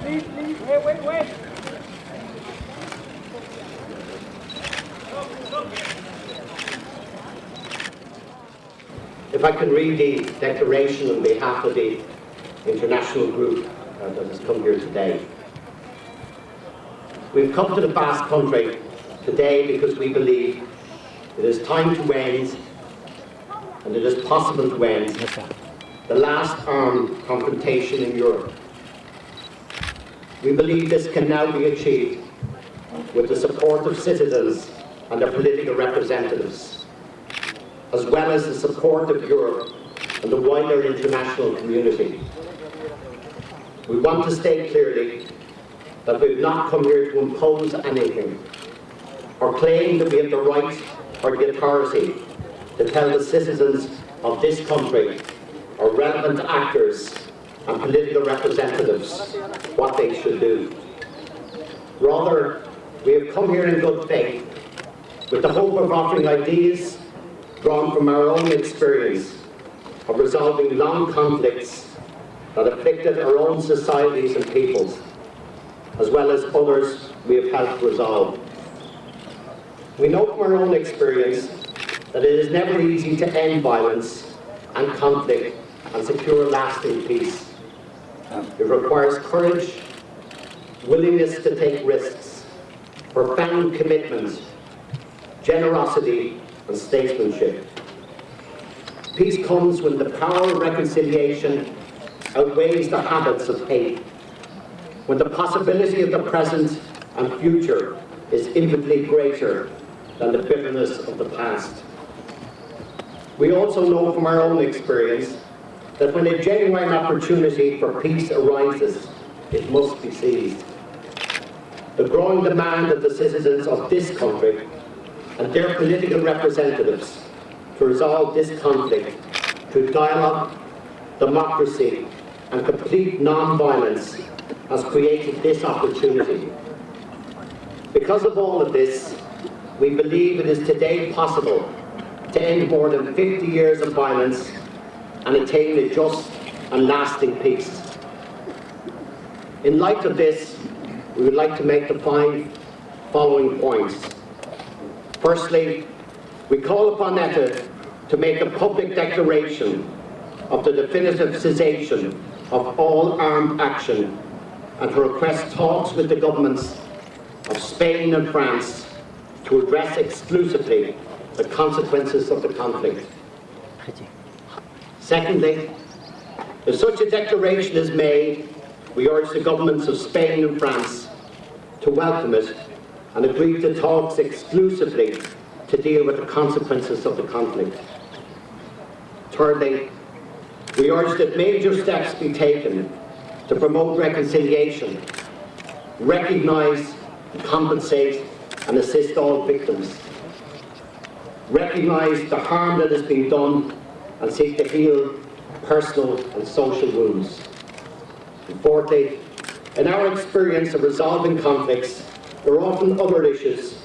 Please, please. Wait, wait, wait. If I can read the declaration on behalf of the international group uh, that has come here today. We've come to the Basque country today because we believe it is time to end and it is possible to end, the last armed confrontation in Europe. We believe this can now be achieved with the support of citizens and their political representatives, as well as the support of Europe and the wider international community. We want to state clearly that we've not come here to impose anything or claim that we have the right or the authority to tell the citizens of this country or relevant actors and political representatives what they should do. Rather, we have come here in good faith with the hope of offering ideas drawn from our own experience of resolving long conflicts that afflicted our own societies and peoples, as well as others we have helped resolve. We know from our own experience that it is never easy to end violence and conflict and secure lasting peace. It requires courage, willingness to take risks, profound commitment, generosity and statesmanship. Peace comes when the power of reconciliation outweighs the habits of hate, when the possibility of the present and future is infinitely greater than the bitterness of the past. We also know from our own experience that when a genuine opportunity for peace arises, it must be seized. The growing demand of the citizens of this country and their political representatives to resolve this conflict through dialogue, democracy and complete non-violence has created this opportunity. Because of all of this, we believe it is today possible to end more than 50 years of violence and attain a just and lasting peace. In light of this, we would like to make the five following points. Firstly, we call upon ETA to make a public declaration of the definitive cessation of all armed action and to request talks with the governments of Spain and France to address exclusively the consequences of the conflict. Secondly, if such a declaration is made, we urge the governments of Spain and France to welcome it and agree to talks exclusively to deal with the consequences of the conflict. Thirdly, we urge that major steps be taken to promote reconciliation, recognise, compensate and assist all victims, recognise the harm that has been done and seek to heal personal and social wounds. And fourthly, in our experience of resolving conflicts, there are often other issues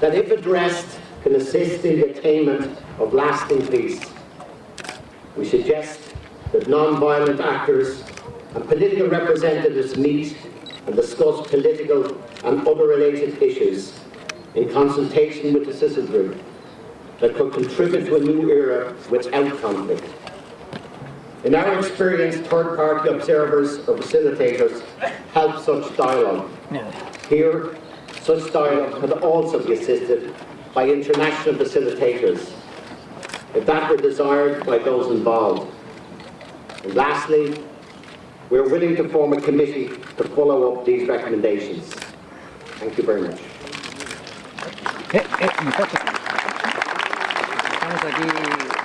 that, if addressed, can assist in the attainment of lasting peace. We suggest that non-violent actors and political representatives meet and discuss political and other related issues in consultation with the citizenry that could contribute to a new era without conflict. In our experience, third-party observers or facilitators help such dialogue. Here, such dialogue could also be assisted by international facilitators, if that were desired by those involved. And lastly, we are willing to form a committee to follow up these recommendations. Thank you very much. estamos aqui